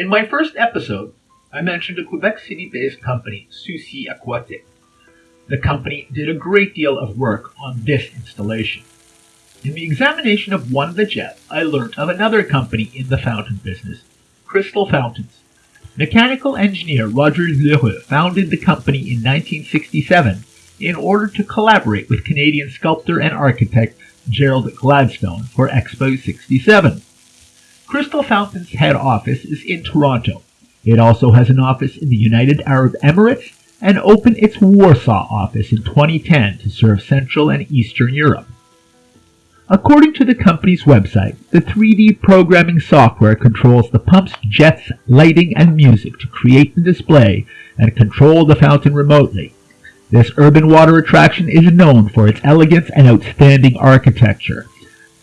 In my first episode, I mentioned a Quebec City-based company, Soucy Aquatik. The company did a great deal of work on this installation. In the examination of one of the jets, I learnt of another company in the fountain business, Crystal Fountains. Mechanical engineer Roger L'Heureux founded the company in 1967 in order to collaborate with Canadian sculptor and architect Gerald Gladstone for Expo 67. Crystal Fountain's head office is in Toronto. It also has an office in the United Arab Emirates and opened its Warsaw office in 2010 to serve Central and Eastern Europe. According to the company's website, the 3D programming software controls the pumps, jets, lighting, and music to create the display and control the fountain remotely. This urban water attraction is known for its elegance and outstanding architecture.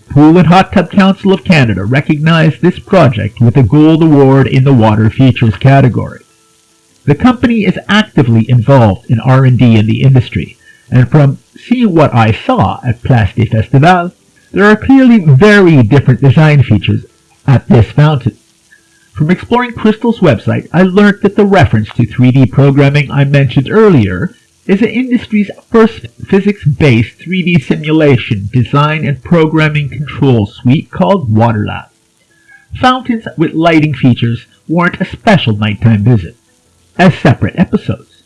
Pool and Hot Tub Council of Canada recognized this project with a Gold Award in the Water Features category. The company is actively involved in R&D in the industry, and from seeing what I saw at Place des there are clearly very different design features at this fountain. From exploring Crystal's website, I learned that the reference to 3D programming I mentioned earlier is the industry's first physics-based 3D simulation design and programming control suite called WaterLab. Fountains with lighting features warrant a special nighttime visit, as separate episodes.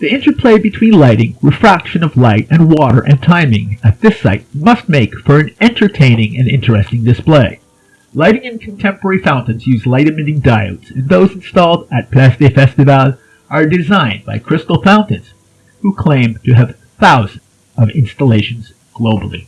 The interplay between lighting, refraction of light, and water and timing at this site must make for an entertaining and interesting display. Lighting in contemporary fountains use light-emitting diodes, and those installed at Place des Festivals are designed by Crystal Fountains, who claim to have thousands of installations globally.